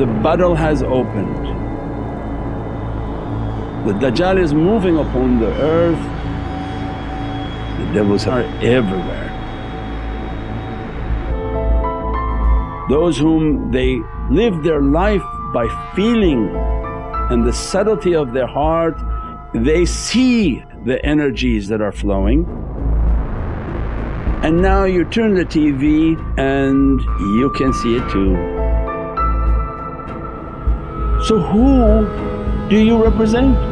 the battle has opened. The Dajjal is moving upon the earth, the devils are everywhere. Those whom they live their life by feeling and the subtlety of their heart, they see the energies that are flowing. And now you turn the TV and you can see it too. So who do you represent?